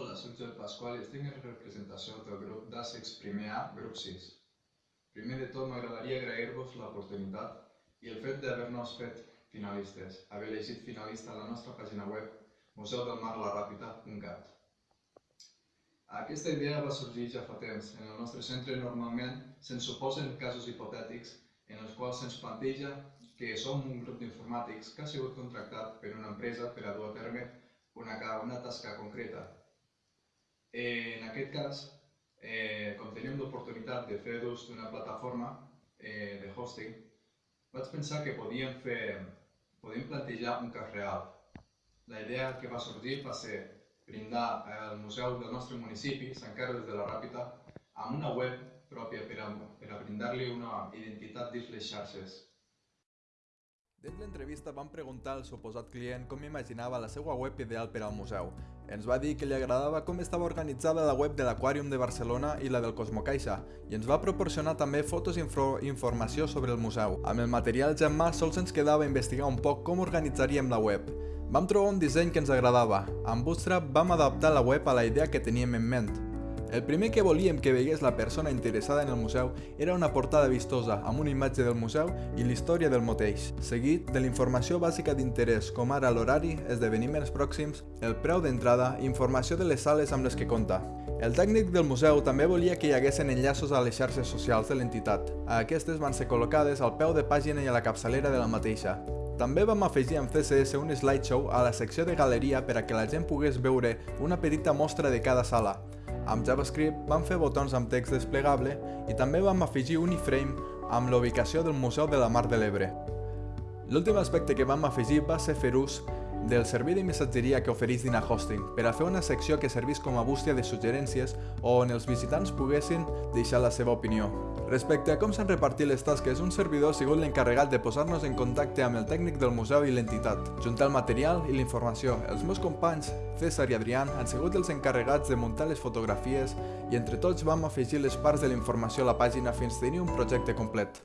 Hola, soc Joel Pasqual i estic en representació del grup d'ASICS primer A, grup 6. Primer de tot m'agradaria agrair-vos l'oportunitat i el fet d'haver-nos fet finalistes, haver elegit finalista a la nostra pàgina web museudelmarlaràpita.cat. Aquesta idea va sorgir ja fa temps. En el nostre centre normalment se'ns suposen casos hipotètics en els quals se'ns planteja que som un grup d'informàtics que ha sigut contractat per una empresa per a dur a terme una, una tasca concreta Eh, en aquest cas, eh, com teníem l'oportunitat de fer ús d'una plataforma eh, de hosting, vaig pensar que podíem, fer, podíem plantejar un cas real. La idea que va sorgir va ser brindar el museu del nostre municipi, Sant Carles de la Ràpita, amb una web pròpia per a, per a brindar-li una identitat dins les xarxes. Dins l'entrevista vam preguntar al suposat client com imaginava la seva web ideal per al museu. Ens va dir que li agradava com estava organitzada la web de l'Aquàrium de Barcelona i la del Cosmocaixa, i ens va proporcionar també fotos i informació sobre el museu. Amb el material ja en mà sols ens quedava investigar un poc com organitzaríem la web. Vam trobar un disseny que ens agradava. Amb Bootstrap vam adaptar la web a la idea que teníem en ment. El primer que volíem que vegués la persona interessada en el museu era una portada vistosa amb una imatge del museu i la història del mateix, seguit de la informació bàsica d'interès com ara l'horari, esdeveniments pròxims, el preu d'entrada i informació de les sales amb les que compta. El tècnic del museu també volia que hi haguessin enllaços a les xarxes socials de l'entitat. Aquestes van ser col·locades al peu de pàgina i a la capçalera de la mateixa. També vam afegir amb CSS un slideshow a la secció de galeria per a que la gent pogués veure una petita mostra de cada sala, amb JavaScript vam fer botons amb text desplegable i també vam afegir un iframe amb la ubicació del Museu de la Mar de l'Ebre. L'últim aspecte que vam afegir va ser fer ús del servei de missatgeria que ofereix Dina Hosting per a fer una secció que servís com a bústia de suggerències on els visitants poguessin deixar la seva opinió. Respecte a com s'han repartit les tasques, un servidor ha sigut l'encarregat de posar-nos en contacte amb el tècnic del museu i l'entitat, juntar el material i la informació. Els meus companys, César i Adrián, han sigut els encarregats de muntar les fotografies i entre tots vam afegir les parts de la informació a la pàgina fins tenir un projecte complet.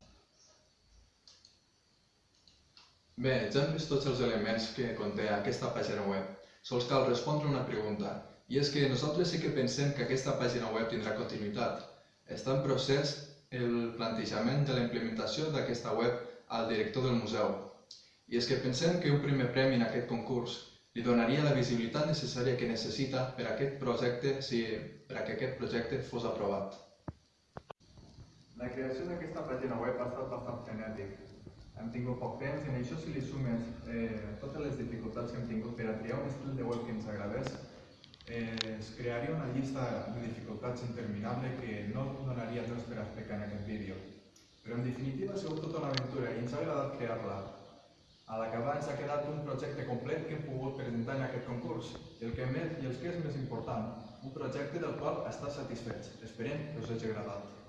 Bé, ja hem vist tots els elements que conté aquesta pàgina web. Sols cal respondre una pregunta, i és que nosaltres sí que pensem que aquesta pàgina web tindrà continuïtat. Està en procés el plantejament de la implementació d'aquesta web al director del museu. I és que pensem que un primer premi en aquest concurs li donaria la visibilitat necessària que necessita per a aquest projecte si, per a que aquest projecte fos aprovat. La creació d'aquesta pàgina web ha estat bastant frenètic, hem tingut poc temps i en això si li sumes eh, totes les dificultats que hem tingut per a triar un estil de web que ens agradés, es crearia una llista de dificultats interminable que no donaria temps per explicar en aquest vídeo. Però en definitiva ha sigut tota una aventura i ens ha agradat crear-la. A l'acabar ens ha quedat un projecte complet que hem pogut presentar en aquest concurs i el que, més, i el que és més important, un projecte del qual està satisfets. Esperem que us hagi agradat.